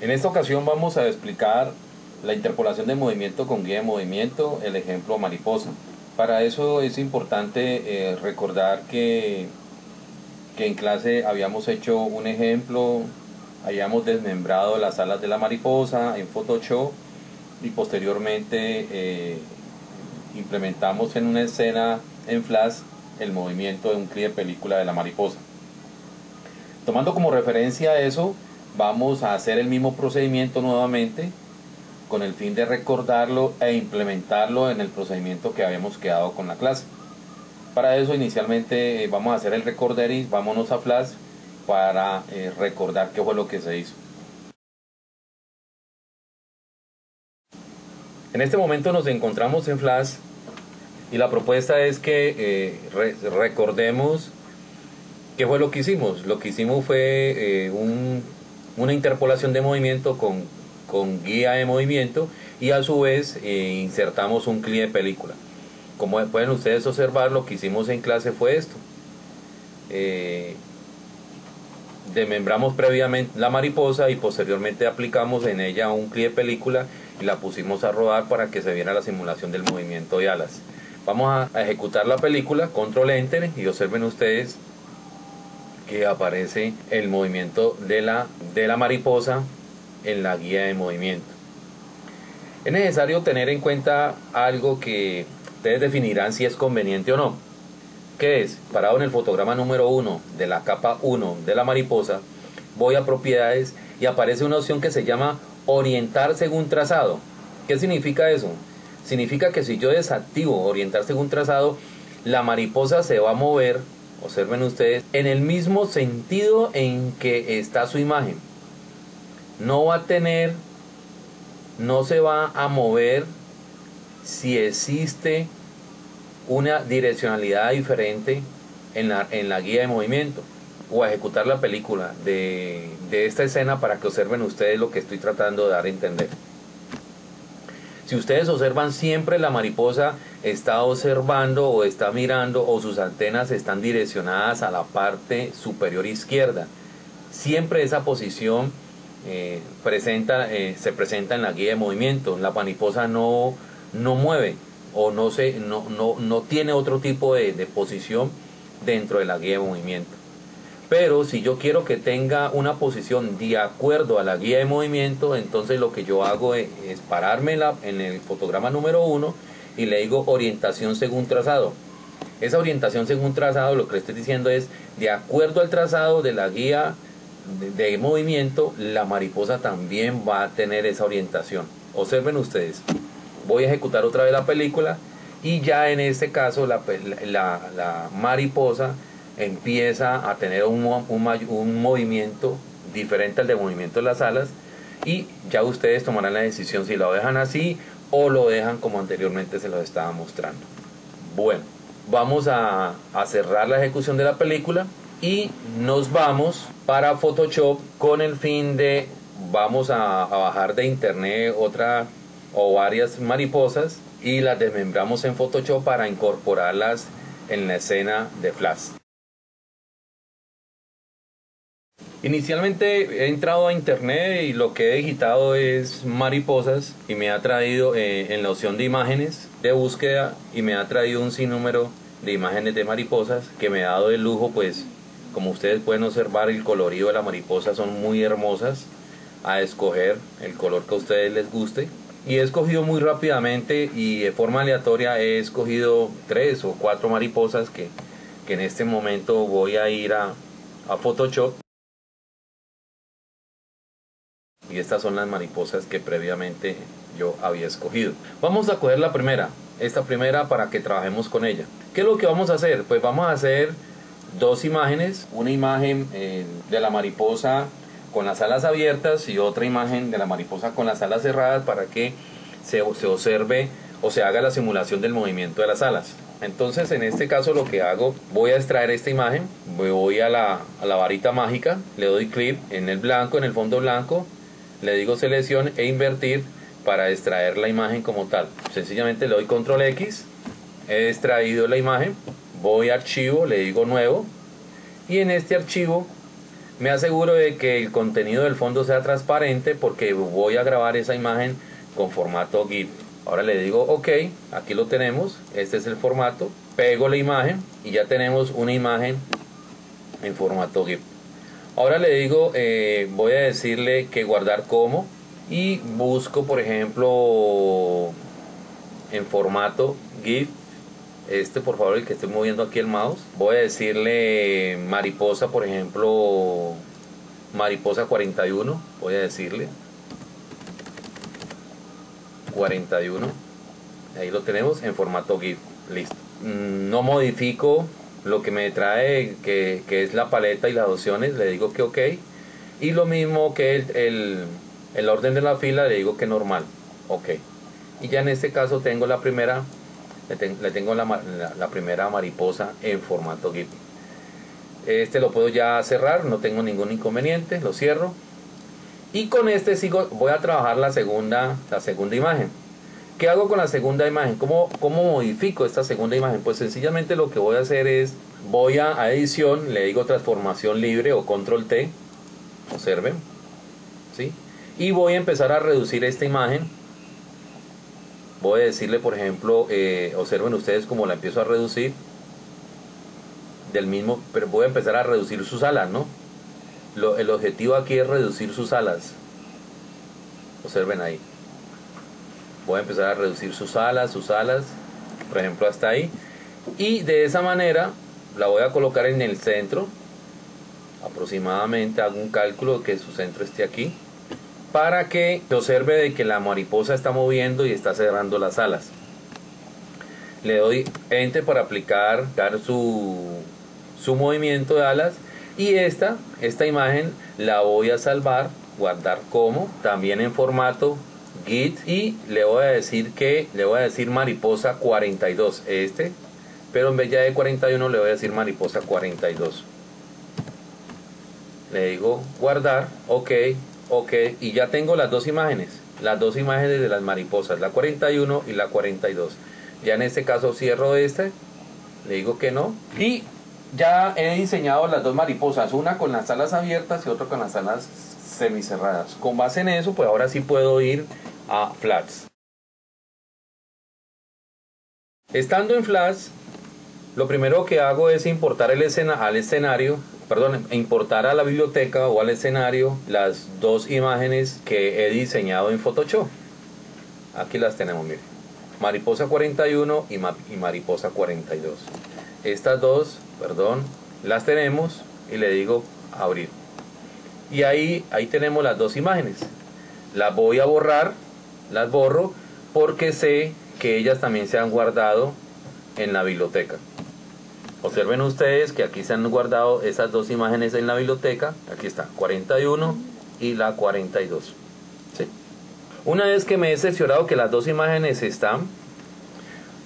En esta ocasión vamos a explicar la interpolación de movimiento con guía de movimiento, el ejemplo mariposa. Para eso es importante eh, recordar que, que en clase habíamos hecho un ejemplo, habíamos desmembrado las alas de la mariposa en Photoshop y posteriormente eh, implementamos en una escena en Flash el movimiento de un clip de película de la mariposa. Tomando como referencia eso, vamos a hacer el mismo procedimiento nuevamente con el fin de recordarlo e implementarlo en el procedimiento que habíamos quedado con la clase. Para eso inicialmente eh, vamos a hacer el recorderis, vámonos a Flash para eh, recordar qué fue lo que se hizo. En este momento nos encontramos en Flash y la propuesta es que eh, recordemos qué fue lo que hicimos. Lo que hicimos fue una interpolación de movimiento con con guía de movimiento y a su vez eh, insertamos un clip de película. Como pueden ustedes observar, lo que hicimos en clase fue esto. Eh, desmembramos previamente la mariposa y posteriormente aplicamos en ella un clip de película y la pusimos a rodar para que se viera la simulación del movimiento de alas. Vamos a, ejecutar la película, control enter y observen ustedes que aparece el movimiento de la, de la mariposa en la guía de movimiento. Es necesario tener en cuenta algo que ustedes definirán si es conveniente o no. Que es, parado en el fotograma número 1 de la capa 1 de la mariposa, voy a propiedades y aparece una opción que se llama orientar según trazado. ¿Qué significa eso? Significa que si yo desactivo orientar según trazado, la mariposa se va a mover, observen ustedes, en el mismo sentido en que está su imagen no va a tener, no se va a mover si existe una direccionalidad diferente en la, en la guía de movimiento o a ejecutar la película de, de esta escena para que observen ustedes lo que estoy tratando de dar a entender. Si ustedes observan siempre la mariposa está observando o está mirando o sus antenas están direccionadas a la parte superior izquierda. Siempre esa posición eh, presenta, eh, se presenta en la guía de movimiento. La paniposa no, no mueve o no, se, no, no, no tiene otro tipo de, de posición dentro de la guía de movimiento. Pero si yo quiero que tenga una posición de acuerdo a la guía de movimiento, entonces lo que yo hago es, pararme en, la, en, el fotograma número 1 y le digo orientación según trazado. Esa orientación según trazado lo que le estoy diciendo es de acuerdo al trazado de la guía de, movimiento, la mariposa también va a tener esa orientación. Observen ustedes, voy a ejecutar otra vez la película y ya en este caso la, la, mariposa empieza a tener un, un, movimiento diferente al de movimiento de las alas y ya ustedes tomarán la decisión si lo dejan así o lo dejan como anteriormente se lo estaba mostrando. Bueno, vamos a, a cerrar la ejecución de la película y nos vamos para Photoshop con el fin de vamos a, bajar de internet otra o varias mariposas y las desmembramos en Photoshop para incorporarlas en la escena de Flash. Inicialmente he entrado a internet y lo que he digitado es mariposas y me ha traído eh, en la opción de imágenes de búsqueda y me ha traído un sinnúmero de imágenes de mariposas que me ha dado el lujo pues como ustedes pueden observar, el colorido de la mariposa son muy hermosas. A escoger el color que a ustedes les guste. Y he escogido muy rápidamente y de forma aleatoria he escogido tres o cuatro mariposas que, en este momento voy a ir a, a Photoshop. Y estas son las mariposas que previamente yo había escogido. Vamos a coger la primera, esta primera para que trabajemos con ella. ¿Qué es lo que vamos a hacer? Pues vamos a hacer dos imágenes, una imagen eh, de la mariposa con las alas abiertas y otra imagen de la mariposa con las alas cerradas para que se, se observe o se haga la simulación del movimiento de las alas. Entonces en este caso lo que hago, voy a extraer esta imagen, voy a la, a la varita mágica, le doy clic en el blanco, en el fondo blanco, le digo selección e invertir para extraer la imagen como tal. Sencillamente le doy control X, he extraído la imagen, voy a archivo, le digo nuevo y en este archivo Me aseguro de que el contenido del fondo sea transparente porque voy a grabar esa imagen con formato GIF. Ahora le digo OK, aquí lo tenemos, este es el formato, pego la imagen y ya tenemos una imagen en formato GIF. Ahora le digo, eh, voy a decirle que guardar como y busco por ejemplo en formato GIF este por favor el que estoy moviendo aquí el mouse voy a decirle mariposa por ejemplo mariposa 41 voy a decirle 41 ahí lo tenemos en formato GIF listo. Mm, no modifico lo que me trae que, es la paleta y las opciones le digo que ok. Y lo mismo que el, el orden de la fila le digo que normal ok. Y ya en este caso tengo la primera le, tengo la, primera mariposa en formato GIF este lo puedo ya cerrar no tengo ningún inconveniente lo cierro. Y con este sigo voy a trabajar la segunda la segunda imagen ¿Qué hago con la segunda imagen? ¿Cómo, ¿Cómo modifico esta segunda imagen? Pues sencillamente lo que voy a hacer es, voy a, edición, le digo transformación libre o control T, observen, ¿sí? Y voy a empezar a reducir esta imagen voy a decirle por ejemplo eh, observen ustedes cómo la empiezo a reducir del mismo pero voy a empezar a reducir sus alas no el objetivo aquí es reducir sus alas observen ahí voy a empezar a reducir sus alas sus alas por ejemplo hasta ahí y de esa manera la voy a colocar en el centro aproximadamente hago un cálculo que su centro esté aquí para que observe de que la mariposa está moviendo y está cerrando las alas. Le doy Enter para aplicar dar su, su movimiento de alas y esta, esta imagen la voy a salvar, guardar como, también en formato y le voy a decir que le voy a decir mariposa 42 este pero en vez ya de 41 le voy a decir mariposa 42 le digo guardar ok Ok, y ya tengo las dos imágenes, las dos imágenes de las mariposas, la 41 y la 42. Ya en este caso cierro este, le digo que no. Y ya he diseñado las dos mariposas, una con las alas abiertas y otra con las alas semicerradas. Con base en eso, pues ahora sí puedo ir a Flats. Estando en Flats, lo primero que hago es importar el escena al escenario perdón, importar a la biblioteca o al escenario las dos imágenes que he diseñado en Photoshop. Aquí las tenemos, miren. Mariposa 41 y, y Mariposa 42. Estas dos, perdón, las tenemos y le digo abrir. Y ahí, ahí tenemos las dos imágenes. Las voy a borrar, las borro porque sé que ellas también se han guardado en la biblioteca. Observen ustedes que aquí se han guardado esas dos imágenes en la biblioteca. Aquí está, 41 y la 42. Una vez que me he cerciorado que las dos imágenes están,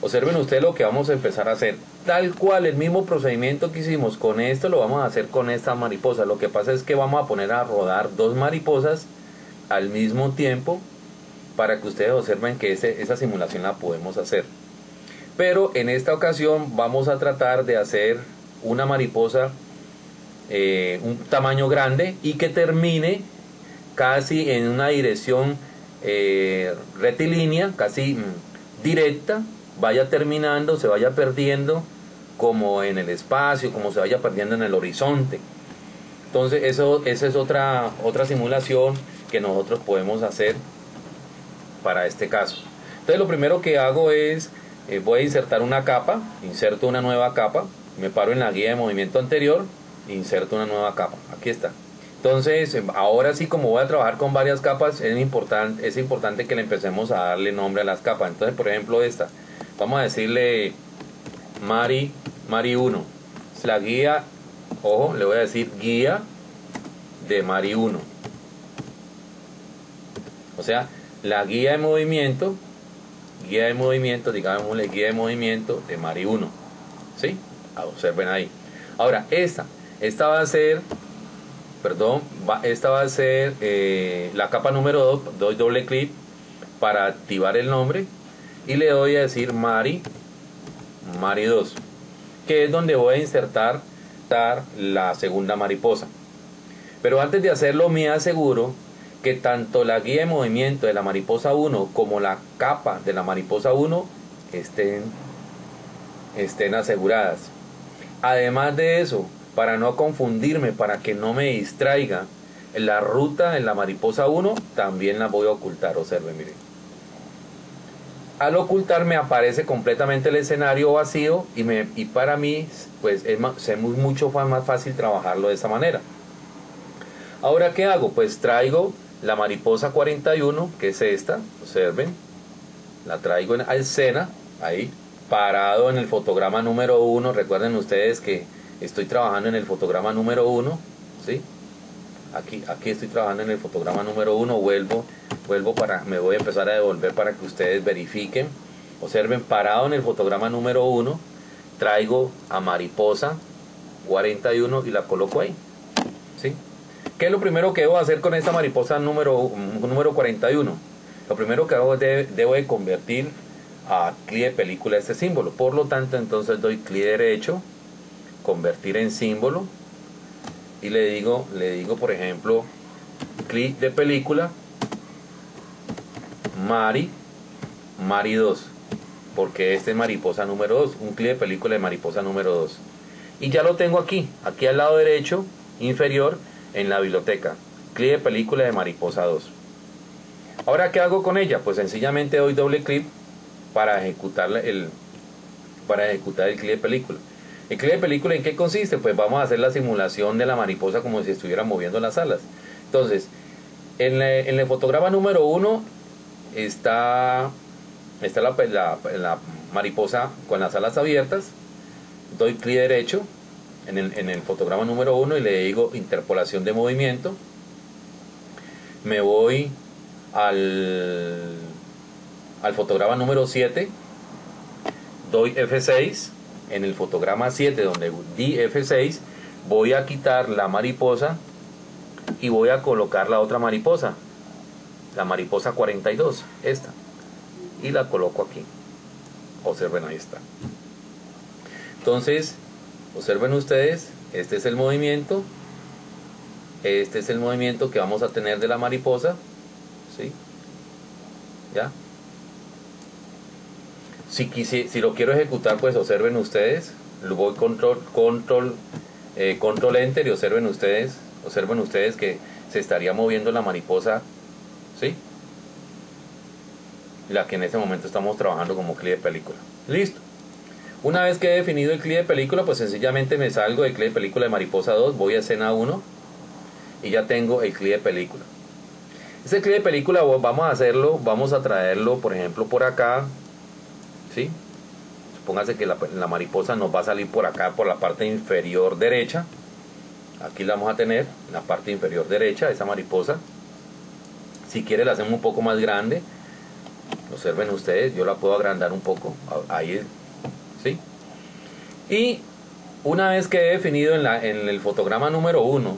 observen ustedes lo que vamos a empezar a hacer. Tal cual el mismo procedimiento que hicimos con esto lo vamos a hacer con esta mariposa. Lo que pasa es que vamos a poner a rodar dos mariposas al mismo tiempo para que ustedes observen que esa simulación la podemos hacer. Pero en esta ocasión vamos a tratar de hacer una mariposa eh, un tamaño grande y que termine casi en una dirección eh, rectilínea, casi mm, directa, vaya terminando, se vaya perdiendo como en el espacio, como se vaya perdiendo en el horizonte. Entonces eso, esa es otra, otra simulación que nosotros podemos hacer para este caso. Entonces lo primero que hago es eh, voy a insertar una capa, inserto una nueva capa, me paro en la guía de movimiento anterior, inserto una nueva capa, aquí está. Entonces, em, ahora sí, como voy a trabajar con varias capas, es importante, es importante que le empecemos a darle nombre a las capas. Entonces, por ejemplo, esta, vamos a decirle Mari, Mari 1. La guía, ojo, le voy a decir guía de Mari 1. O sea, la guía de movimiento guía de movimiento, digamos la guía de movimiento de Mari 1. ¿Sí? Observen ahí. Ahora, esta, esta va a ser, perdón, esta va a ser eh, la capa número 2, doy doble clic para activar el nombre y le doy a decir Mari, Mari 2, que es donde voy a insertar la segunda mariposa. Pero antes de hacerlo me aseguro que tanto la guía de movimiento de la mariposa 1 como la capa de la mariposa 1 estén, estén aseguradas. Además de eso, para no confundirme, para que no me distraiga, la ruta en la mariposa 1 también la voy a ocultar, observen, miren. Al ocultar me aparece completamente el escenario vacío y, me, y para mí pues es, es mucho más fácil trabajarlo de esa manera. Ahora, ¿qué hago? Pues traigo la mariposa 41, que es esta, observen, la traigo en escena, ahí, parado en el fotograma número 1, recuerden ustedes que estoy trabajando en el fotograma número 1, ¿sí? Aquí, aquí estoy trabajando en el fotograma número 1, vuelvo, vuelvo para, me voy a empezar a devolver para que ustedes verifiquen, observen, parado en el fotograma número 1, traigo a mariposa 41 y la coloco ahí, ¿sí? ¿Qué es lo primero que debo hacer con esta mariposa número, número 41? Lo primero que hago es debo de convertir a clic de película este símbolo. Por lo tanto, entonces doy clic derecho, convertir en símbolo y le digo, le digo por ejemplo, clic de película, Mari, Mari 2, porque este es mariposa número 2, un clic de película de mariposa número 2. Y ya lo tengo aquí, aquí al lado derecho, inferior, en la biblioteca. Clic de película de Mariposa 2. Ahora, ¿qué hago con ella? Pues sencillamente doy doble clic para ejecutar el, para ejecutar el clic de película. ¿El clic de película en qué consiste? Pues vamos a hacer la simulación de la mariposa como si estuviera moviendo las alas. Entonces, en, el fotograma número 1 está, está la mariposa con las alas abiertas. Doy clic derecho en el, fotograma número 1 y le digo interpolación de movimiento. Me voy al, al fotograma número 7, doy F6, en el fotograma 7 donde di F6, voy a quitar la mariposa y voy a colocar la otra mariposa, la mariposa 42, esta, y la coloco aquí. Observen, ahí está. Entonces, Observen ustedes, este es el movimiento, este es el movimiento que vamos a tener de la mariposa, ¿sí? ¿Ya? Si, si lo quiero ejecutar, pues observen ustedes, lo voy control, control, eh, control enter y observen ustedes, observen ustedes que se estaría moviendo la mariposa, ¿sí? La que en este momento estamos trabajando como clip de película. Listo. Una vez que he definido el clip de película, pues sencillamente me salgo del clip de película de Mariposa 2, voy a escena 1 y ya tengo el clip de película. Ese clip de película vamos a hacerlo, vamos a traerlo, por ejemplo, por acá, ¿sí? Supóngase que la, mariposa nos va a salir por acá, por la parte inferior derecha. Aquí la vamos a tener, en la parte inferior derecha, esa mariposa. Si quiere la hacemos un poco más grande. Observen ustedes, yo la puedo agrandar un poco. Ahí ¿sí? Y una vez que he definido en, la, en el fotograma número 1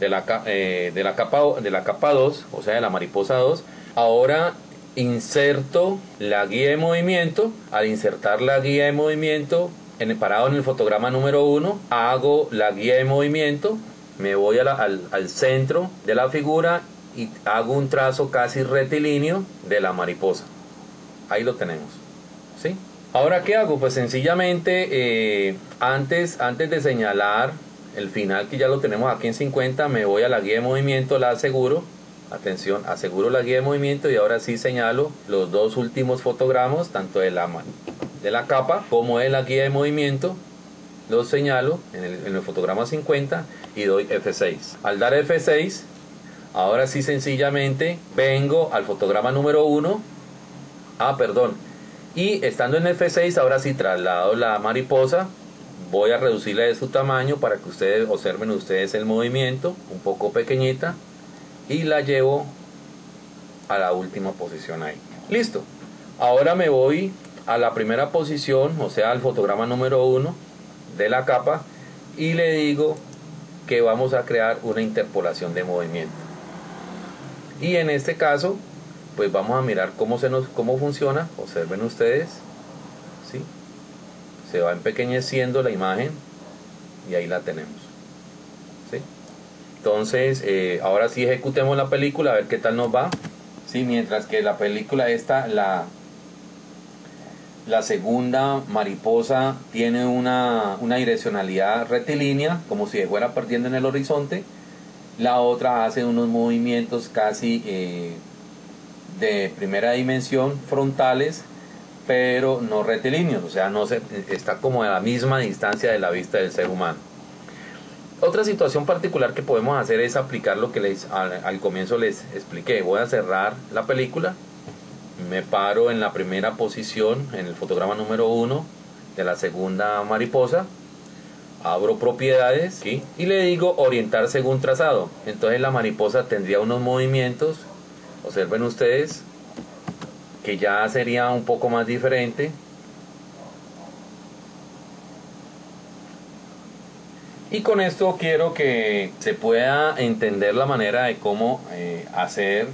de la, eh, de, capa, de la capa 2, o sea, de la mariposa 2, ahora inserto la guía de movimiento. Al insertar la guía de movimiento, en el parado en el fotograma número 1, hago la guía de movimiento, me voy al, al centro de la figura y hago un trazo casi rectilíneo de la mariposa. Ahí lo tenemos. Ahora, ¿qué hago? Pues sencillamente, eh, antes, antes de señalar el final que ya lo tenemos aquí en 50, me voy a la guía de movimiento, la aseguro. Atención, aseguro la guía de movimiento y ahora sí señalo los dos últimos fotogramas, tanto de la, de la capa como de la guía de movimiento. Los señalo en el, en el fotograma 50 y doy F6. Al dar F6, ahora sí sencillamente vengo al fotograma número 1. Ah, perdón, y estando en F6, ahora sí traslado la mariposa. Voy a reducirla de su tamaño para que ustedes observen ustedes el movimiento, un poco pequeñita. Y la llevo a la última posición ahí. Listo. Ahora me voy a la primera posición, o sea, al fotograma número 1 de la capa. Y le digo que vamos a crear una interpolación de movimiento. Y en este caso pues vamos a mirar cómo, se nos, cómo funciona. Observen ustedes. ¿sí? Se va empequeñeciendo la imagen y ahí la tenemos. ¿sí? Entonces, eh, ahora sí ejecutemos la película, a ver qué tal nos va. Sí, mientras que la película esta, la, la segunda mariposa tiene una, una direccionalidad rectilínea, como si fuera perdiendo en el horizonte. La otra hace unos movimientos casi eh, de primera dimensión, frontales, pero no rectilíneos, o sea, no se, está como a la misma distancia de la vista del ser humano. Otra situación particular que podemos hacer es aplicar lo que les, al, comienzo les expliqué. Voy a cerrar la película, me paro en la primera posición, en el fotograma número 1 de la segunda mariposa, abro propiedades y le digo orientar según trazado. Entonces la mariposa tendría unos movimientos, observen ustedes, que ya sería un poco más diferente. Y con esto quiero que se pueda entender la manera de cómo eh, hacer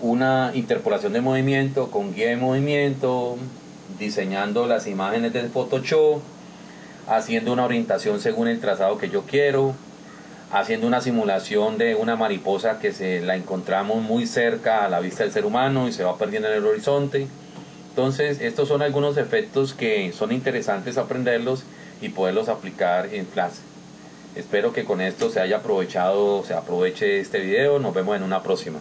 una interpolación de movimiento con guía de movimiento, diseñando las imágenes del Photoshop, haciendo una orientación según el trazado que yo quiero, haciendo una simulación de una mariposa que se la encontramos muy cerca a la vista del ser humano y se va perdiendo en el horizonte. Entonces, estos son algunos efectos que son interesantes aprenderlos y poderlos aplicar en clase. Espero que con esto se haya aprovechado, se aproveche este video. Nos vemos en una próxima.